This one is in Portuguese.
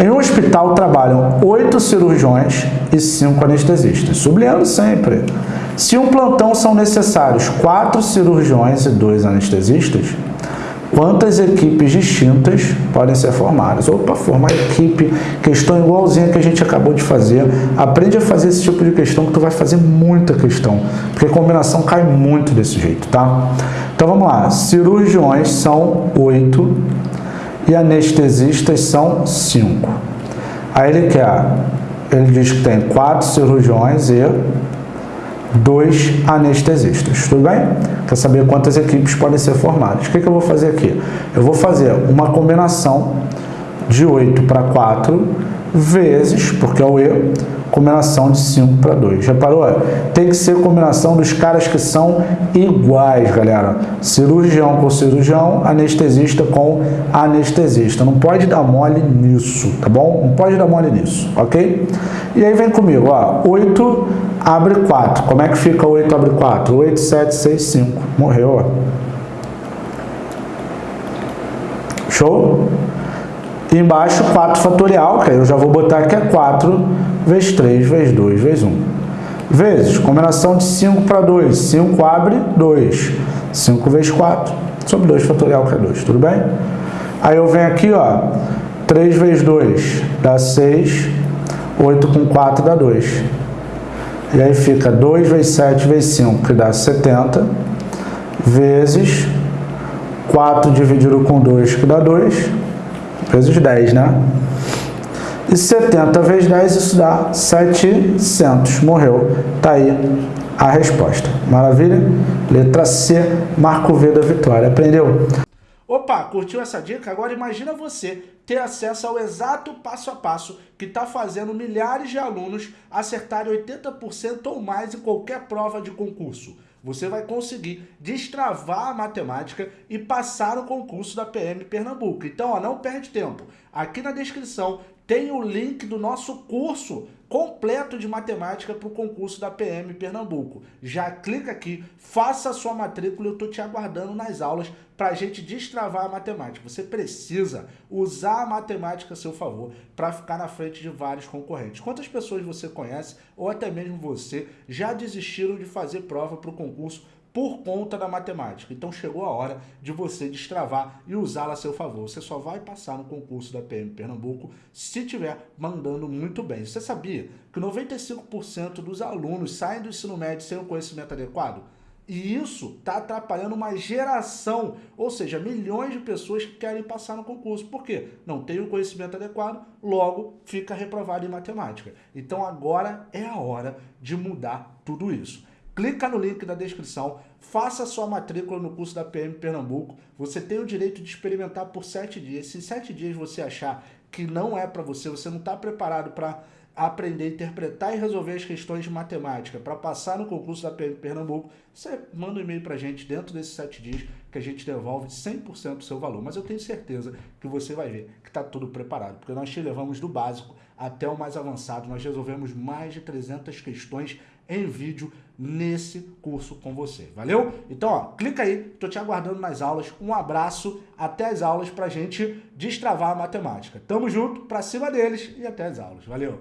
Em um hospital trabalham oito cirurgiões e cinco anestesistas, sublinhando sempre. Se um plantão são necessários quatro cirurgiões e dois anestesistas, quantas equipes distintas podem ser formadas? Opa, formar equipe, questão igualzinha que a gente acabou de fazer. Aprende a fazer esse tipo de questão que tu vai fazer muita questão, porque a combinação cai muito desse jeito, tá? Então vamos lá, cirurgiões são oito e anestesistas são cinco. Aí ele quer, ele diz que tem quatro cirurgiões e dois anestesistas, tudo bem? Quer saber quantas equipes podem ser formadas. O que, que eu vou fazer aqui? Eu vou fazer uma combinação de 8 para 4 vezes, porque é o E, combinação de 5 para 2. Reparou? Tem que ser combinação dos caras que são iguais, galera. Cirurgião com cirurgião, anestesista com anestesista. Não pode dar mole nisso, tá bom? Não pode dar mole nisso, ok? E aí vem comigo, ó. 8 abre 4. Como é que fica 8 abre 4? 8, 7, 6, 5. Morreu, ó. Show? E embaixo 4 fatorial, que eu já vou botar que é 4 vezes 3 vezes 2 vezes 1. Vezes, combinação de 5 para 2. 5 abre 2. 5 vezes 4, sobre 2 fatorial, que é 2, tudo bem? Aí eu venho aqui, ó, 3 vezes 2 dá 6, 8 com 4 dá 2. E aí fica 2 vezes 7 vezes 5, que dá 70, vezes 4 dividido com 2, que dá 2, vezes 10, né? E 70 vezes 10, isso dá 700. Morreu. Tá aí a resposta. Maravilha? Letra C, Marco V da vitória. Aprendeu? Opa, curtiu essa dica? Agora imagina você ter acesso ao exato passo a passo que está fazendo milhares de alunos acertarem 80% ou mais em qualquer prova de concurso. Você vai conseguir destravar a matemática e passar no concurso da PM Pernambuco. Então, ó, não perde tempo. Aqui na descrição tem o link do nosso curso completo de matemática para o concurso da PM Pernambuco. Já clica aqui, faça a sua matrícula, eu estou te aguardando nas aulas para a gente destravar a matemática. Você precisa usar a matemática a seu favor para ficar na frente de vários concorrentes. Quantas pessoas você conhece, ou até mesmo você, já desistiram de fazer prova para o concurso por conta da matemática. Então chegou a hora de você destravar e usá-la a seu favor. Você só vai passar no concurso da PM Pernambuco se estiver mandando muito bem. Você sabia que 95% dos alunos saem do ensino médio sem o conhecimento adequado? E isso está atrapalhando uma geração, ou seja, milhões de pessoas que querem passar no concurso. Por quê? Não tem o conhecimento adequado, logo fica reprovado em matemática. Então agora é a hora de mudar tudo isso. Clica no link da descrição, faça sua matrícula no curso da PM Pernambuco. Você tem o direito de experimentar por sete dias. Se sete dias você achar que não é para você, você não está preparado para aprender interpretar e resolver as questões de matemática para passar no concurso da PM Pernambuco, você manda um e-mail para a gente dentro desses sete dias que a gente devolve 100% do seu valor. Mas eu tenho certeza que você vai ver que está tudo preparado, porque nós te levamos do básico até o mais avançado. Nós resolvemos mais de 300 questões em vídeo nesse curso com você. Valeu? Então, ó, clica aí, tô te aguardando nas aulas. Um abraço, até as aulas pra gente destravar a matemática. Tamo junto, pra cima deles e até as aulas. Valeu!